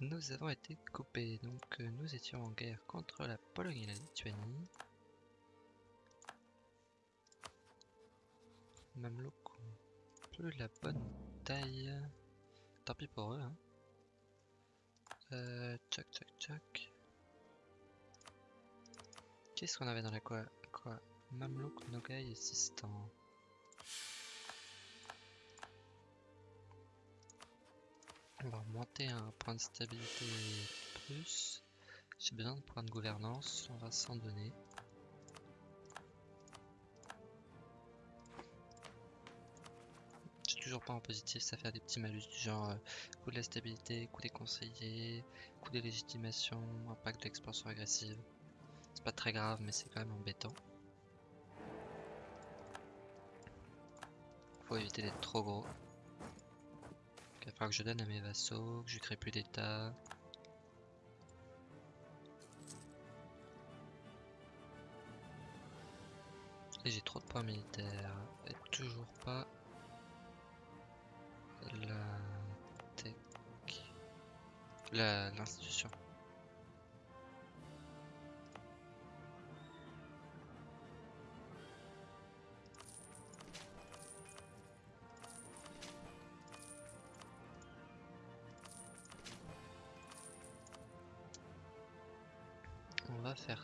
nous avons été coupés. Donc euh, nous étions en guerre contre la Pologne et la Lituanie. Mamelouk plus la bonne taille. Tant pis pour eux. Hein. Euh, tchac tchac tchac. Qu'est-ce qu'on avait dans la quoi Quoi? Mamelouk, Nogai et. On va monter un point de stabilité plus. J'ai besoin de points de gouvernance, on va s'en donner. J'ai toujours pas en positif, ça fait des petits malus du genre euh, coût de la stabilité, coût des conseillers, coût des légitimations, impact de l'expansion agressive. C'est pas très grave, mais c'est quand même embêtant. Faut éviter d'être trop gros. Il va falloir que je donne à mes vassaux, que je crée plus d'état. Et j'ai trop de points militaires. Et toujours pas la tech. L'institution. On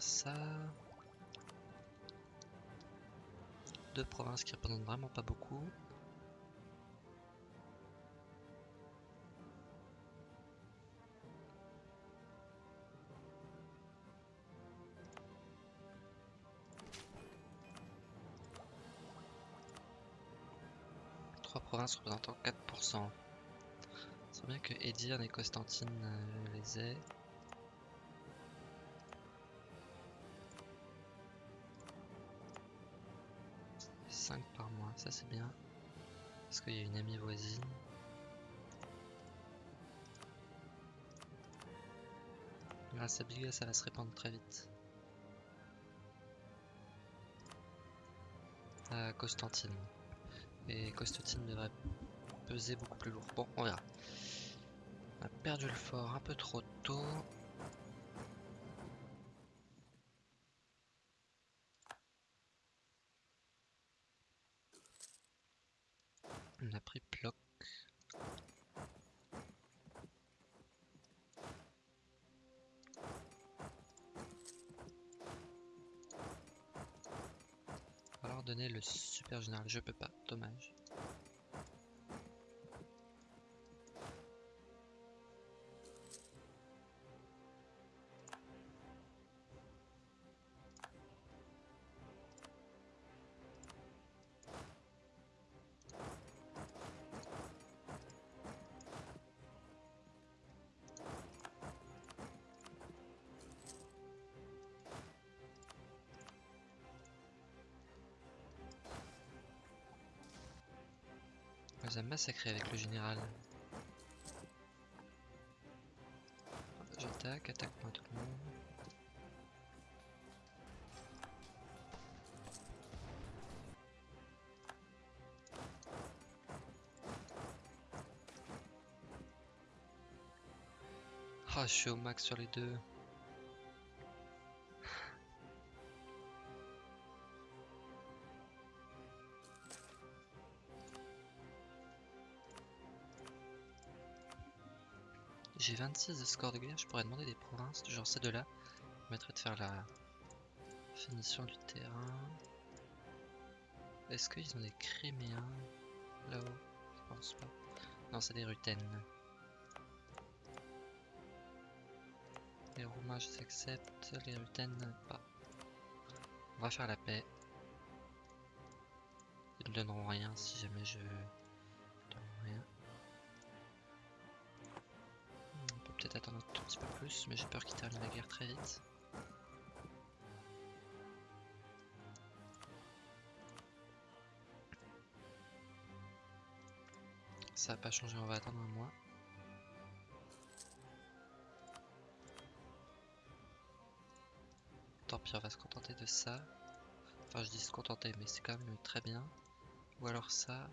ça. Deux provinces qui représentent vraiment pas beaucoup. Trois provinces représentant 4%. C'est bien que Edir et Constantine euh, les aient. 5 par mois, ça c'est bien. Parce qu'il y a une amie voisine. Grâce à Biga, ça va se répandre très vite. À Constantine. Et Constantine devrait peser beaucoup plus lourd. Bon, on verra. On a perdu le fort un peu trop tôt. Je peux pas, dommage. On a avec le général. J'attaque, attaque-moi tout le monde. Ah, je suis au max sur les deux. 26 de score de guerre, je pourrais demander des provinces, genre ces deux-là. permettrait de faire la finition du terrain. Est-ce qu'ils ont des Criméens là-haut? Je pense pas. Non, c'est des Rutaines. Les Roumains, je accepte. Les Rutaines, pas. On va faire la paix. Ils ne donneront rien si jamais je... un petit peu plus, mais j'ai peur qu'ils terminent la guerre très vite. Ça va pas changer, on va attendre un mois. Tant pis, on va se contenter de ça. Enfin, je dis se contenter, mais c'est quand même très bien. Ou alors ça.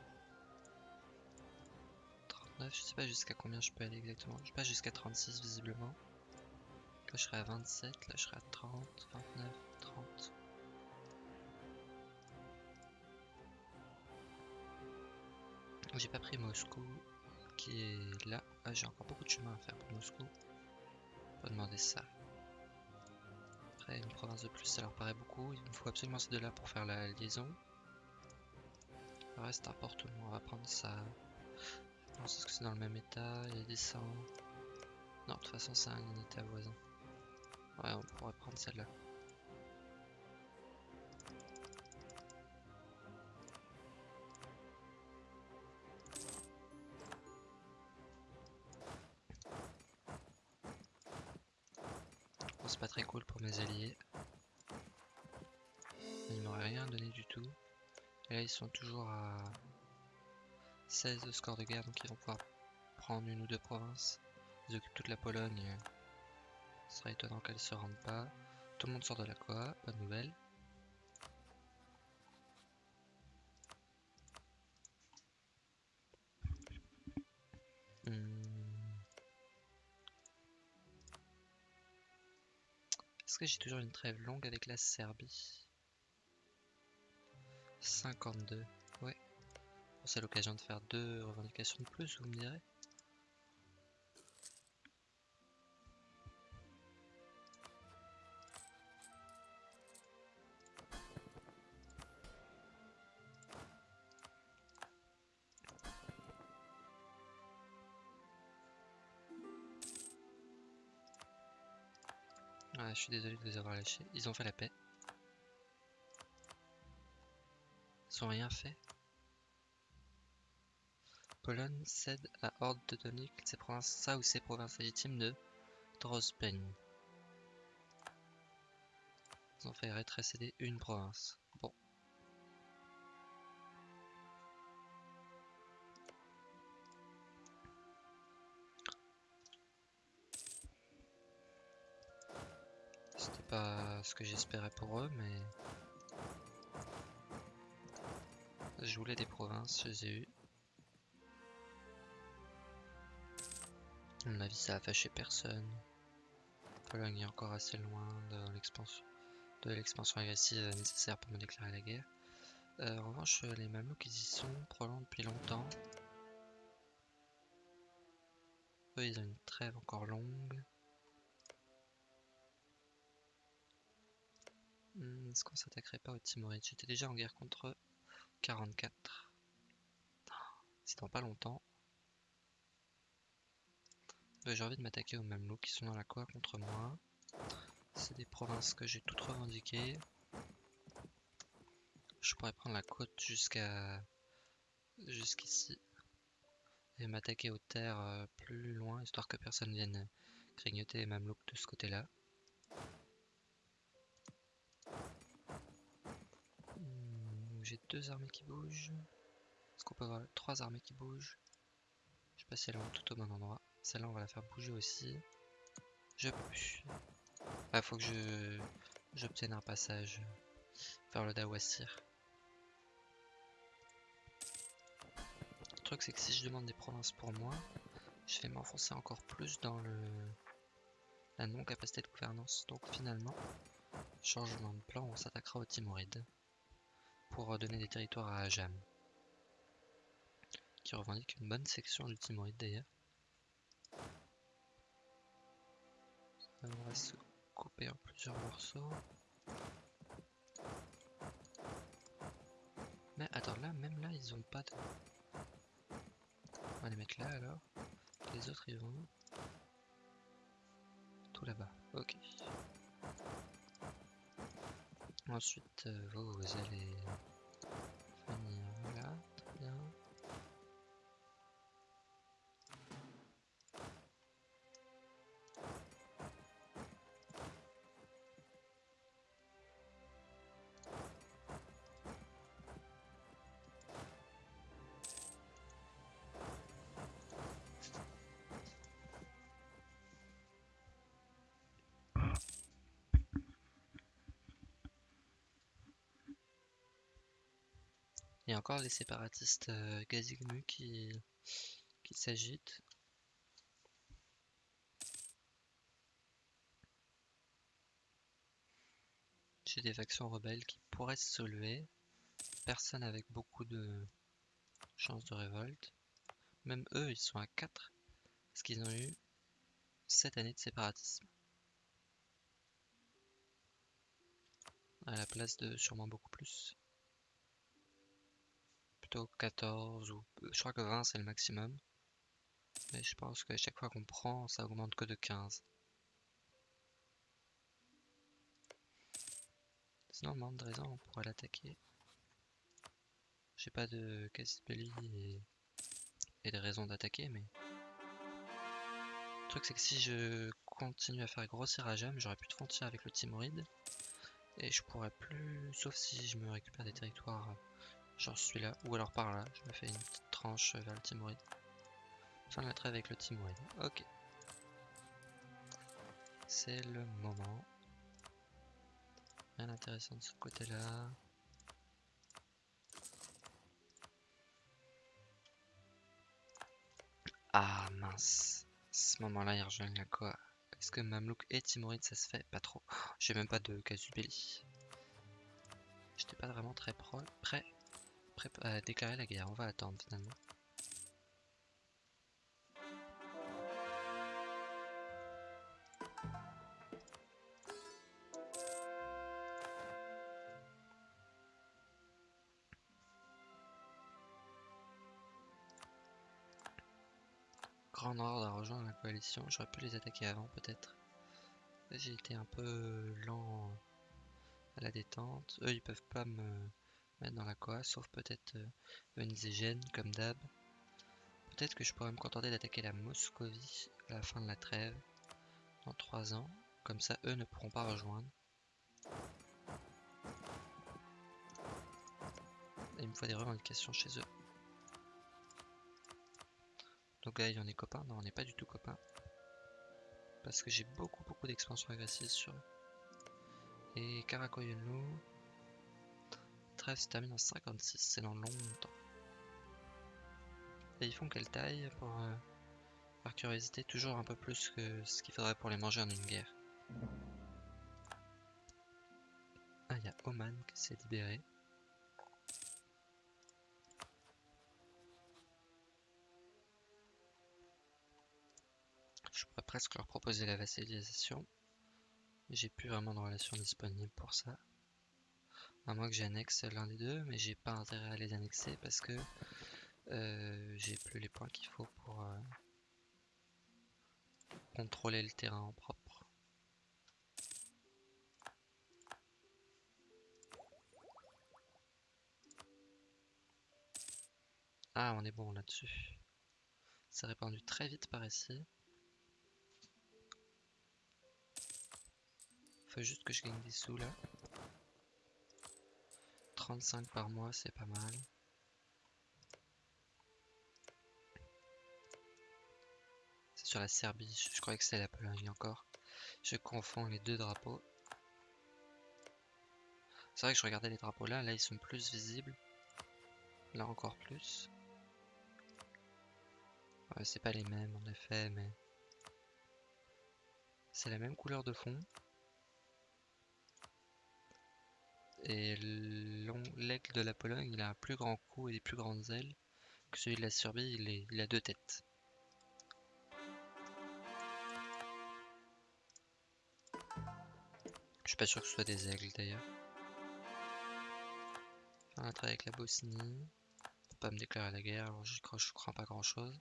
29, je sais pas jusqu'à combien je peux aller exactement. Je passe jusqu'à 36 visiblement. Là je serai à 27, là je serai à 30, 29, 30. J'ai pas pris Moscou qui est là. Ah, j'ai encore beaucoup de chemin à faire pour Moscou. Faut demander ça. Après une province de plus ça leur paraît beaucoup. Il me faut absolument ces deux là pour faire la liaison. Le reste importe On va prendre ça. Je pense que c'est dans le même état. Il y a des 100. Non, de toute façon, c'est un état voisin. Ouais, on pourrait prendre celle-là. C'est pas très cool pour mes alliés. Ils m'auraient rien donné du tout. Et là, ils sont toujours à 16 de score de guerre, donc ils vont pouvoir prendre une ou deux provinces. Ils occupent toute la Pologne. Ce serait étonnant qu'elle se rende pas. Tout le monde sort de la Coa, bonne nouvelle. Hmm. Est-ce que j'ai toujours une trêve longue avec la Serbie? 52, ouais. C'est l'occasion de faire deux revendications de plus, vous me direz? Ah, je suis désolé de vous avoir lâché. Ils ont fait la paix. Ils ont rien fait. Pologne cède à Horde Teutonique ses ça ou ses provinces légitimes de Drozpen. Ils ont fait rétrécéder une province. Bon. C'était pas ce que j'espérais pour eux, mais... Je voulais des provinces, je les ai eues. À mon avis, ça a fâché personne. Pologne est encore assez loin de l'expansion agressive nécessaire pour me déclarer la guerre. Euh, en revanche, les Mamelouks ils y sont probablement depuis longtemps. Eux, ils ont une trêve encore longue. Hmm, est-ce qu'on s'attaquerait pas aux Timorides J'étais déjà en guerre contre eux. 44. C'est dans pas longtemps. J'ai envie de m'attaquer aux Mamelouks qui sont dans la quoi contre moi. C'est des provinces que j'ai toutes revendiquées. Je pourrais prendre la côte jusqu'à jusqu'ici et m'attaquer aux terres euh, plus loin histoire que personne vienne grignoter les Mamelouks de ce côté-là. Hmm, j'ai deux armées qui bougent. Est-ce qu'on peut avoir trois armées qui bougent? Je sais pas si elles vont tout au bon endroit. Celle-là, on va la faire bouger aussi. Je peux. Ah, faut que je j'obtienne un passage vers le Dawasir. Le truc, c'est que si je demande des provinces pour moi, je vais m'enfoncer encore plus dans le la non-capacité de gouvernance. Donc finalement, changement de plan, on s'attaquera aux Timorides pour donner des territoires à Ajam, qui revendique une bonne section du Timoride d'ailleurs. On va se couper en plusieurs morceaux. Mais attends, là, même là, ils ont pas de... On va les mettre là alors. Les autres, ils vont... Tout là-bas, ok. Ensuite, euh, vous, vous allez Il y a encore les séparatistes euh, Gazigmu qui, qui s'agite. J'ai des factions rebelles qui pourraient se soulever. Personne avec beaucoup de chances de révolte. Même eux, ils sont à 4 parce qu'ils ont eu 7 années de séparatisme. À la place de sûrement beaucoup plus. Plutôt 14 ou je crois que 20 c'est le maximum. Mais je pense qu'à chaque fois qu'on prend, ça augmente que de 15. Sinon, manque de raison, on pourrait l'attaquer. J'ai pas de casse belly et, et de raison d'attaquer, mais. Le truc, c'est que si je continue à faire grossir à j'aurais plus de frontières avec le Timoride. Et je pourrais plus, sauf si je me récupère des territoires, genre celui-là, ou alors par là, je me fais une petite tranche vers le Timoride. Fin de la trêve avec le Timoride. Ok. C'est le moment. Rien d'intéressant de ce côté-là. Ah mince. ce moment-là, il rejoignent la quoi? Est-ce que Mamlouk et Timoride ça se fait? Pas trop. J'ai même pas de Casubelli. J'étais pas vraiment très prêt déclarer la guerre. On va attendre finalement. Grand Nord a rejoint la coalition. J'aurais pu les attaquer avant peut-être. J'ai été un peu lent à la détente. Eux ils peuvent pas me dans la coa, sauf peut-être euh, Venise et Gênes comme d'hab. Peut-être que je pourrais me contenter d'attaquer la Moscovie à la fin de la trêve, dans 3 ans. Comme ça eux ne pourront pas rejoindre. Et il me faut des revendications chez eux. Donc là, on est copains Non, on n'est pas du tout copains. Parce que j'ai beaucoup, beaucoup d'expansion agressive sur eux. Et Karakoyunlu. 13 se termine en 56, c'est dans longtemps. Et ils font quelle taille pour, euh, par curiosité, toujours un peu plus que ce qu'il faudrait pour les manger en une guerre. Ah, il y a Oman qui s'est libéré. Je pourrais presque leur proposer la vassalisation. J'ai plus vraiment de relation disponible pour ça. À moins que j'annexe l'un des deux, mais j'ai pas intérêt à les annexer parce que euh, j'ai plus les points qu'il faut pour euh, contrôler le terrain en propre. Ah, on est bon là-dessus. C'est répandu très vite par ici. Faut juste que je gagne des sous là. 35 par mois, c'est pas mal. C'est sur la Serbie, je, croyais que c'était la Pologne encore. Je confonds les deux drapeaux. C'est vrai que je regardais les drapeaux là, là ils sont plus visibles. Là encore plus. C'est pas les mêmes en effet, mais... C'est la même couleur de fond. Et l'aigle de la Pologne, il a un plus grand cou et des plus grandes ailes que celui de la Serbie, il, a deux têtes. Je suis pas sûr que ce soit des aigles d'ailleurs. Faire un avec la Bosnie. Pour pas me déclarer la guerre, alors je crois, je crois pas grand chose.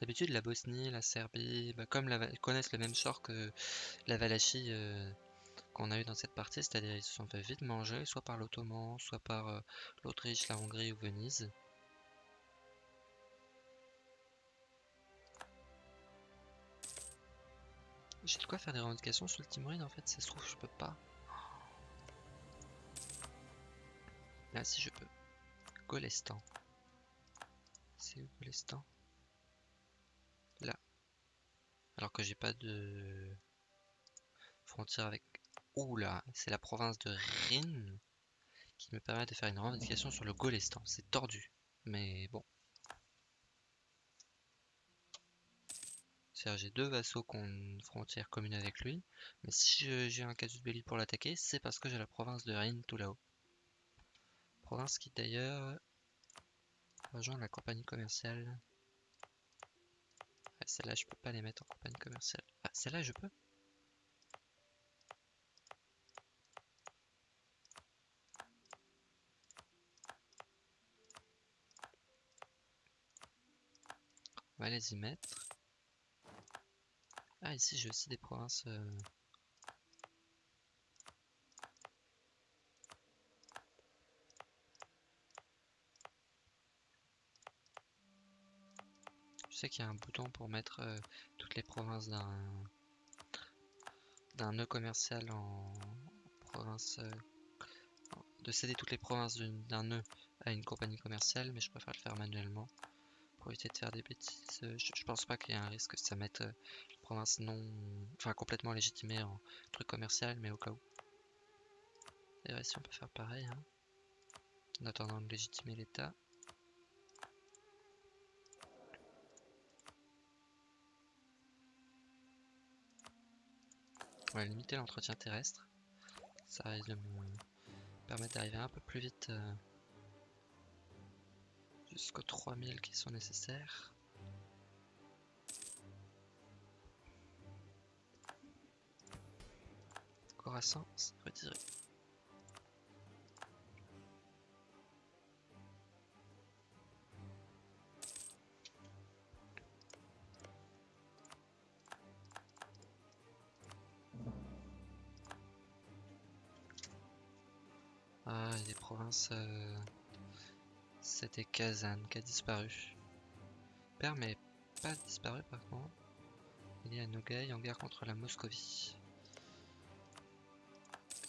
D'habitude, la Bosnie, la Serbie, bah, comme la, connaissent le même sort que la Valachie euh, qu'on a eu dans cette partie, c'est-à-dire ils se sont fait vite manger, soit par l'Ottoman, soit par euh, l'Autriche, la Hongrie ou Venise. J'ai de quoi faire des revendications sur le Timoride en fait, ça se trouve je peux pas. Là si je peux. Golestan. C'est où Golestan? Alors que j'ai pas de frontière avec... Oula, c'est la province de Rin qui me permet de faire une revendication sur le Golestan. C'est tordu, mais bon. C'est-à-dire j'ai deux vassaux qui ont une frontière commune avec lui, mais si j'ai un casus belli pour l'attaquer, c'est parce que j'ai la province de Rin tout là-haut. Province qui d'ailleurs rejoint la compagnie commerciale. Celle-là je peux pas les mettre en compagnie commerciale. Ah, celle-là je peux On va les y mettre. Ah, ici j'ai aussi des provinces. Euh, sais qu'il y a un bouton pour mettre euh, toutes les provinces d'un d'un nœud commercial en province euh, de céder toutes les provinces d'un nœud à une compagnie commerciale mais je préfère le faire manuellement pour éviter de faire des bêtises. Euh, je, pense pas qu'il y ait un risque que ça mette euh, province non. Enfin, complètement légitimée en truc commercial, mais au cas où. D'ailleurs, ici on peut faire pareil. Hein, en attendant de légitimer l'état. Va limiter l'entretien terrestre. Ça risque de me permettre d'arriver un peu plus vite. Euh, jusqu'aux 3000 qui sont nécessaires. Corassan, c'est retiré. Euh, c'était Kazan qui a disparu. Père mais pas disparu par contre. Il est à Nogai en guerre contre la Moscovie.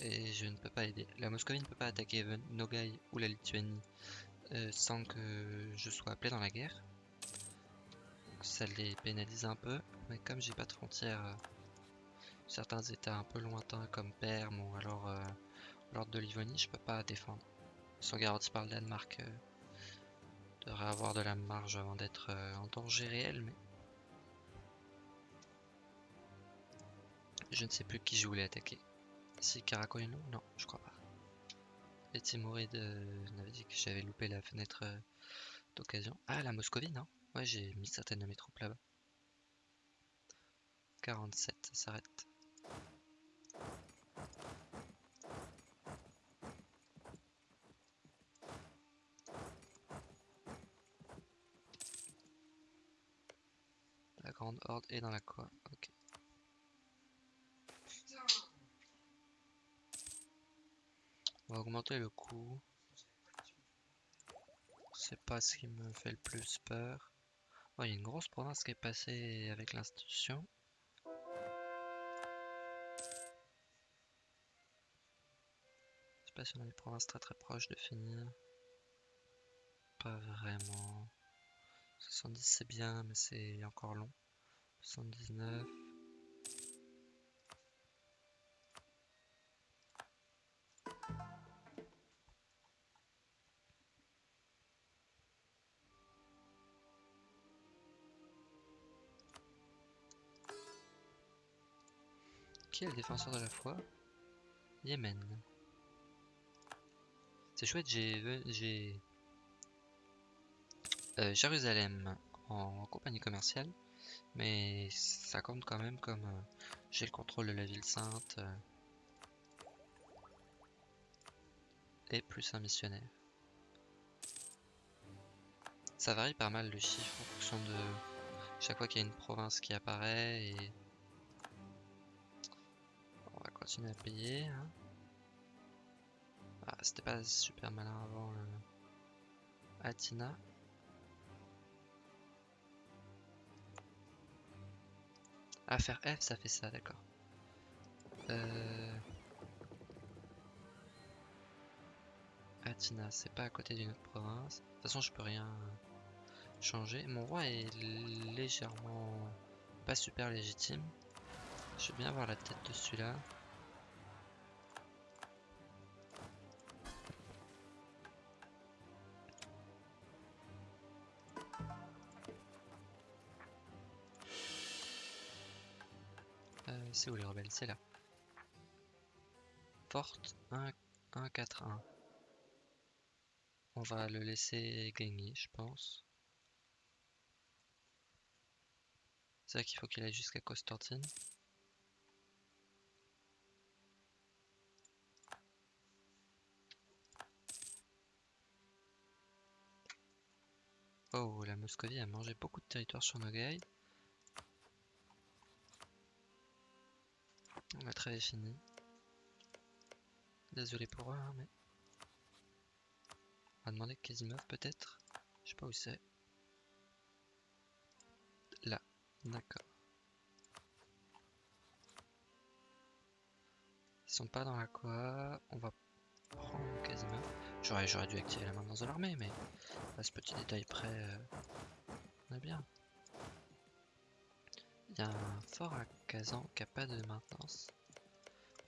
Et je ne peux pas aider. La Moscovie ne peut pas attaquer Nogai ou la Lituanie euh, sans que je sois appelé dans la guerre. ça les pénalise un peu. Mais comme j'ai pas de frontières, euh, certains états un peu lointains comme Perm ou alors l'ordre de Livonie, je peux pas défendre. Sont garantis par le Danemark devrait avoir de la marge avant d'être euh, en danger réel, mais... Je ne sais plus qui je voulais attaquer. Si Karakoino Non, je crois pas. Les Timurides euh, m'avaient dit que j'avais loupé la fenêtre euh, d'occasion. Ah, la Moscovie, non Ouais, j'ai mis certaines de mes troupes là-bas. 47, ça s'arrête. Grande horde est dans la quoi. Ok. On va augmenter le coût. C'est pas ce qui me fait le plus peur. Oh, il y a une grosse province qui est passée avec l'institution. Je sais pas si on a des provinces très très proches de finir. Pas vraiment. 70 c'est bien, mais c'est encore long. 79. Qui est le défenseur de la foi? Yémen. C'est chouette, j'ai euh, Jérusalem en compagnie commerciale. Mais ça compte quand même comme euh, j'ai le contrôle de la ville sainte. Euh, et plus un missionnaire. Ça varie pas mal le chiffre en fonction de chaque fois qu'il y a une province qui apparaît et on va continuer à payer. Hein. Ah, c'était pas super malin avant le Atina. Ah, faire F, ça fait ça, d'accord. Euh... Atina, c'est pas à côté d'une autre province. De toute façon, je peux rien changer. Mon roi est légèrement pas super légitime. Je veux bien avoir la tête de celui-là. C'est où les rebelles? C'est là. Forte 1, 1, 4, 1. On va le laisser gagner, je pense. C'est vrai qu'il faut qu'il aille jusqu'à Constantine. Oh, la Moscovie a mangé beaucoup de territoire sur Nogai. La trêve est finie. Désolé pour eux, hein, mais... On va demander Casimov peut-être Je sais pas où c'est. Là, d'accord. Ils sont pas dans la quoi On va prendre Casimov. J'aurais dû activer la maintenance de l'armée, mais ce petit détail près, euh, on est bien. Il y a un fort à Kazan qui n'a pas de maintenance.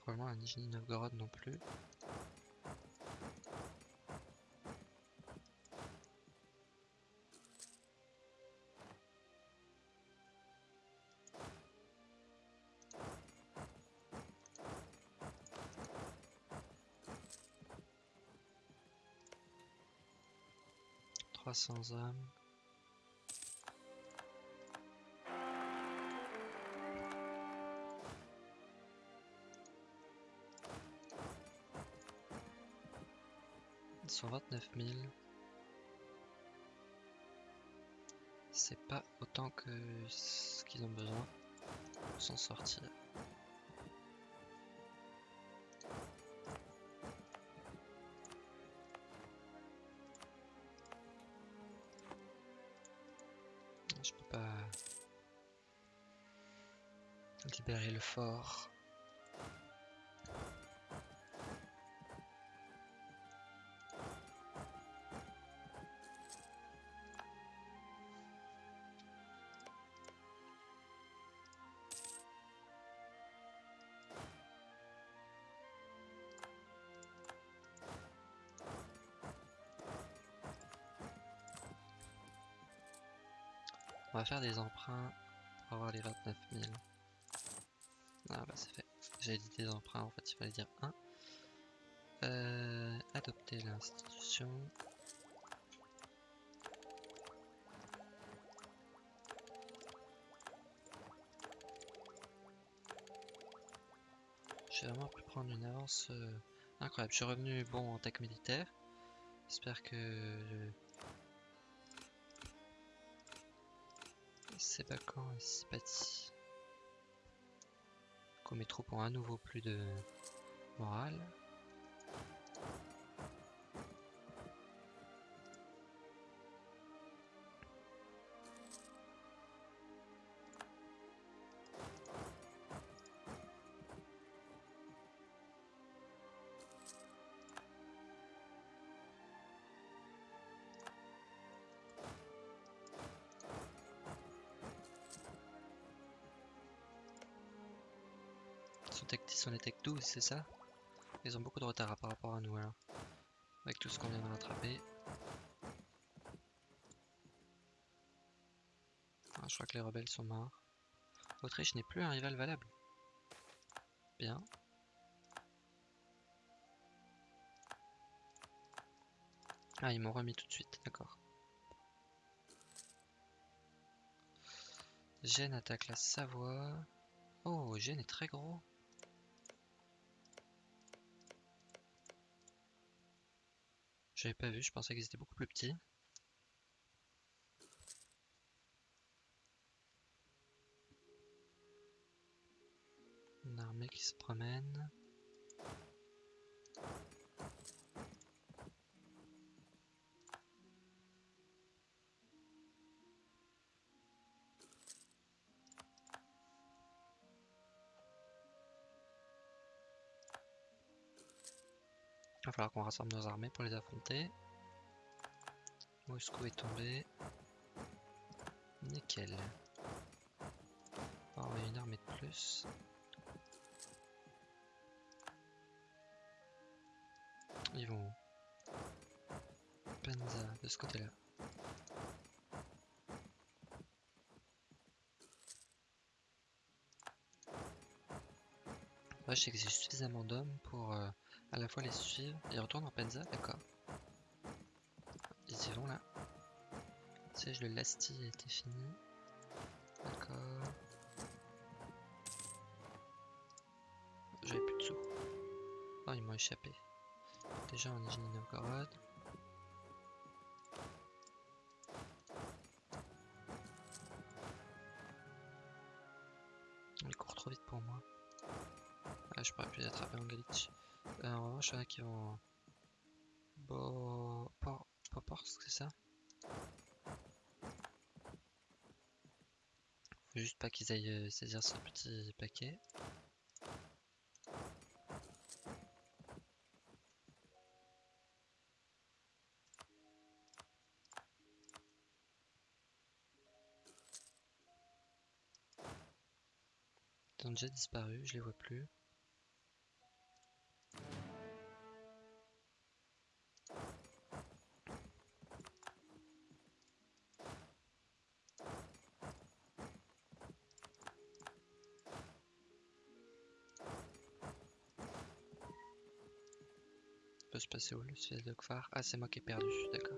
Probablement un Nijni Novgorod non plus. Trois cents hommes. 29 000. C'est pas autant que ce qu'ils ont besoin pour s'en sortir. Je peux pas libérer le fort. On va faire des emprunts pour avoir les 29 000. Ah bah c'est fait. J'ai dit des emprunts, en fait il fallait dire 1. Euh, adopter l'institution. J'ai vraiment pu prendre une avance euh, incroyable. Je suis revenu bon en tech militaire. J'espère que vacant et mes troupes ont à nouveau plus de morale. Son tech 10, on est tech 12, c'est ça? Ils ont beaucoup de retard par rapport à nous alors. Avec tout ce qu'on vient de rattraper. Ah, je crois que les rebelles sont morts. Autriche n'est plus un rival valable. Bien. Ah, ils m'ont remis tout de suite, d'accord. Gênes attaque la Savoie. Oh, Gênes est très gros. J'avais pas vu, je pensais qu'ils étaient beaucoup plus petits. Une armée qui se promène. Il va falloir qu'on rassemble nos armées pour les affronter. Moscou est tombé. Nickel. On va envoyer une armée de plus. Ils vont où Penza, de ce côté-là. Là, je sais que j'ai suffisamment d'hommes pour euh, à la fois les suivre. Ils retournent en Penza, d'accord. Ils y vont là. Siège le Lasti était fini. D'accord. J'avais plus de sous. Oh, ils m'ont échappé. Déjà en Nijni Novgorod. Il court trop vite pour moi. Ah, je pourrais plus attraper en Galitch. En revanche, il y en a qui vont. Bo... Por... Poporsk, c'est ça? Faut juste pas qu'ils aillent euh, saisir ce petit paquet. Ils ont déjà disparu, je les vois plus. De Ah, c'est moi qui ai perdu, d'accord.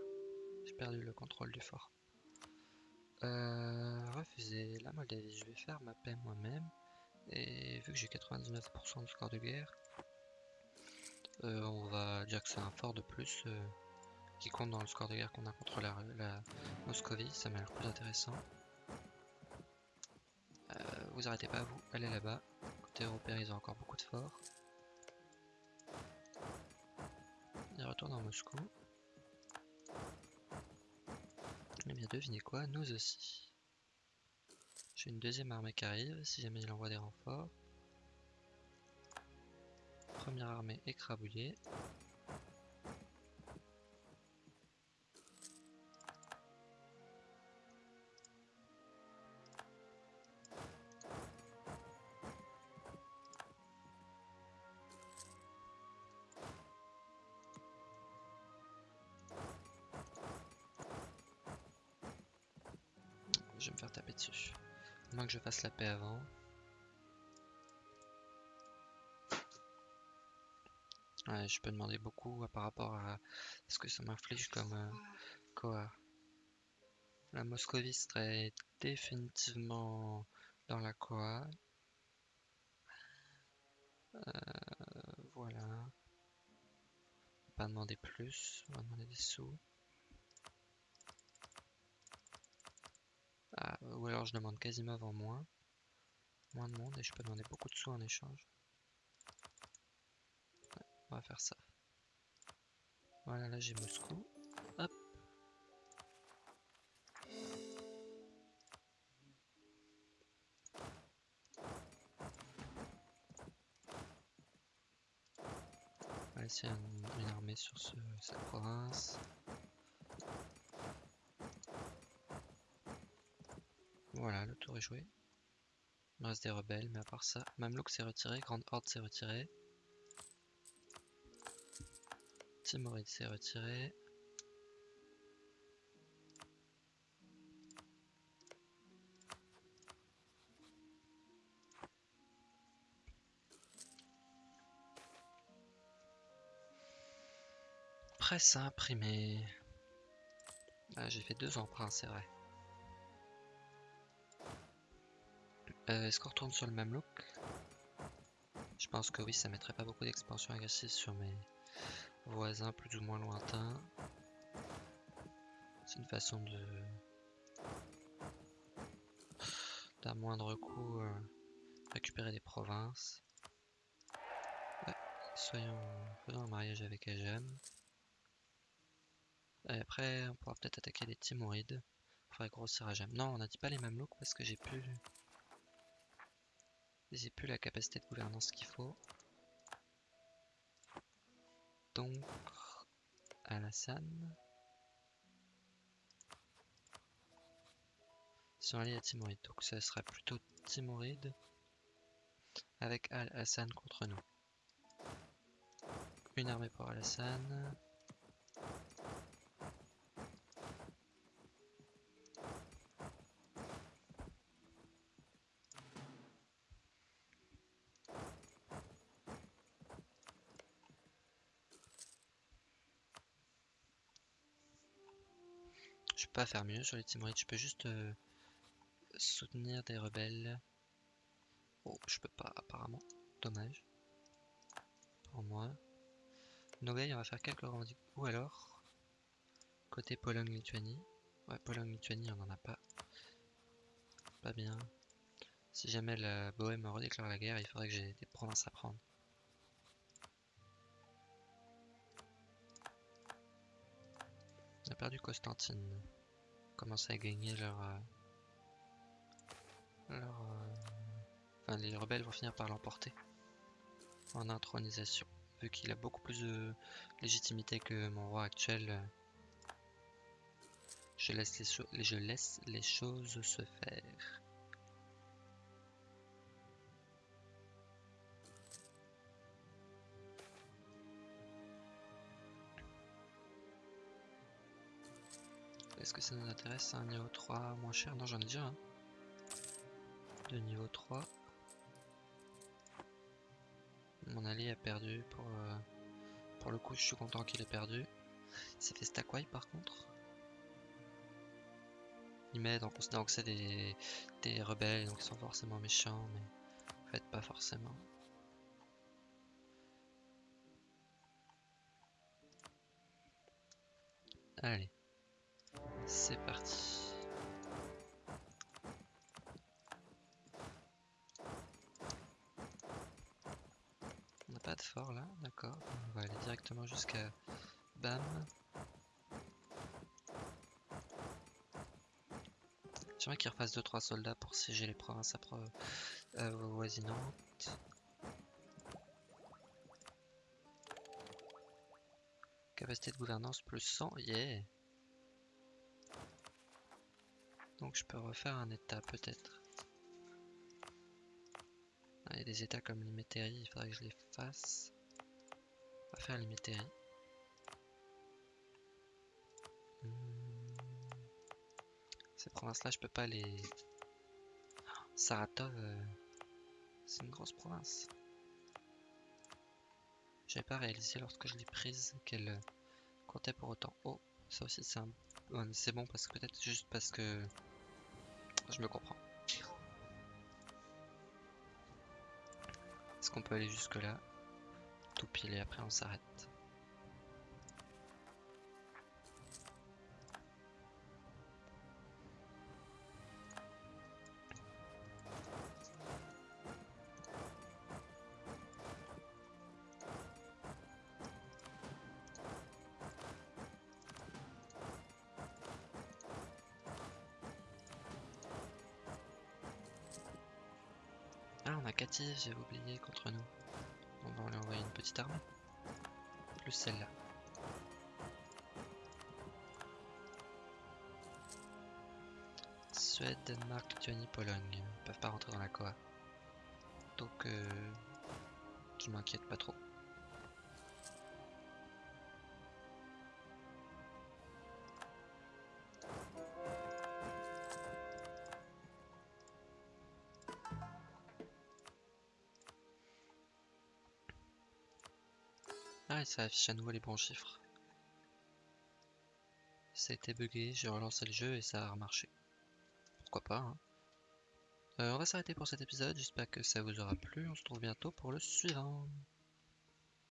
J'ai perdu le contrôle du fort. Euh, refuser la Moldavie, je vais faire ma paix moi-même. Et vu que j'ai 99% du score de guerre, euh, on va dire que c'est un fort de plus euh, qui compte dans le score de guerre qu'on a contre la, la Moscovie, ça m'a l'air plus intéressant. Vous arrêtez pas, vous, allez là-bas. Côté européen, ils ont encore beaucoup de forts. Ils retournent en Moscou. Eh bien, devinez quoi, nous aussi. J'ai une deuxième armée qui arrive, si jamais il envoie des renforts. Première armée écrabouillée. La paix avant. Ouais, je peux demander beaucoup par rapport à ce que ça m'inflige comme euh. La Moscovie serait définitivement dans la Koa. Euh, voilà. Pas demander plus, on va demander des sous. Ah, ou alors je demande quasiment en moins. Moins de monde et je peux demander beaucoup de sous en échange. on va faire ça. Voilà, là j'ai Moscou. Hop. On va laisser une, armée sur cette province. Voilà, le tour est joué. Il reste des rebelles, mais à part ça, Mamelouk s'est retiré, Grande Horde s'est retiré. Timoride s'est retiré. Presse à imprimer. Ah, j'ai fait deux emprunts, c'est vrai. Euh, est-ce qu'on retourne sur le même look? Je pense que oui, ça mettrait pas beaucoup d'expansion agressive sur mes voisins plus ou moins lointains. C'est une façon de d'un moindre coût euh, récupérer des provinces. soyons faisons un mariage avec Ajam. Et après, on pourra peut-être attaquer les Timorides. Il faudrait grossir Ajam. Non, on n'a dit pas les Mamelouks parce que j'ai plus j'ai plus la capacité de gouvernance qu'il faut. Donc, Al-Hassan. sont alliés à Timoride. Donc ça sera plutôt Timoride avec Al-Hassan contre nous. Une armée pour Al-Hassan. Pas faire mieux sur les Timorides, tu peux juste euh, soutenir des rebelles. Oh, je peux pas apparemment. Dommage. Pour moi. Nogai, on va faire quelques revendications. Ou alors, côté Pologne-Lituanie. Ouais, Pologne-Lituanie, on en a pas. Pas bien. Si jamais la Bohème redéclare la guerre, il faudrait que j'ai des provinces à prendre. On a perdu Constantine. Commence à gagner leur... Euh, euh, Enfin, les rebelles vont finir par l'emporter. En intronisation. Vu qu'il a beaucoup plus de légitimité que mon roi actuel. Je laisse les, je laisse les choses se faire. Est-ce que ça nous intéresse un niveau 3 moins cher? Non, j'en ai déjà un. De niveau 3. Mon allié a perdu pour, euh, pour le coup, je suis content qu'il ait perdu. S'est fait par contre. Il m'aide en considérant que c'est des, des rebelles, donc ils sont forcément méchants, mais en fait pas forcément. Allez. C'est parti. On n'a pas de fort là, d'accord. On va aller directement jusqu'à Bam. J'aimerais qu'il refasse 2-3 soldats pour siéger les provinces euh, voisinantes. Capacité de gouvernance plus 100, yeah Donc je peux refaire un état peut-être. Ah, il y a des états comme l'Imétérie, il faudrait que je les fasse. On va faire l'Imétérie. Hmm. Ces provinces-là, je peux pas les... Saratov, euh, c'est une grosse province. J'avais pas réalisé lorsque je l'ai prise qu'elle euh, comptait pour autant. Oh, ça aussi c'est bon parce que peut-être juste parce que je me comprends. Est-ce qu'on peut aller jusque là Tout pile et après on s'arrête. J'ai oublié contre nous. On va lui envoyer une petite armée. Plus celle-là. Suède, Danemark, Lituanie, Pologne. Ils peuvent pas rentrer dans la COA. Donc, euh, je m'inquiète pas trop. Ça affiche à nouveau les bons chiffres. Ça a été bugué, j'ai relancé le jeu et ça a remarché. Pourquoi pas, hein. euh, On va s'arrêter pour cet épisode, j'espère que ça vous aura plu, on se retrouve bientôt pour le suivant.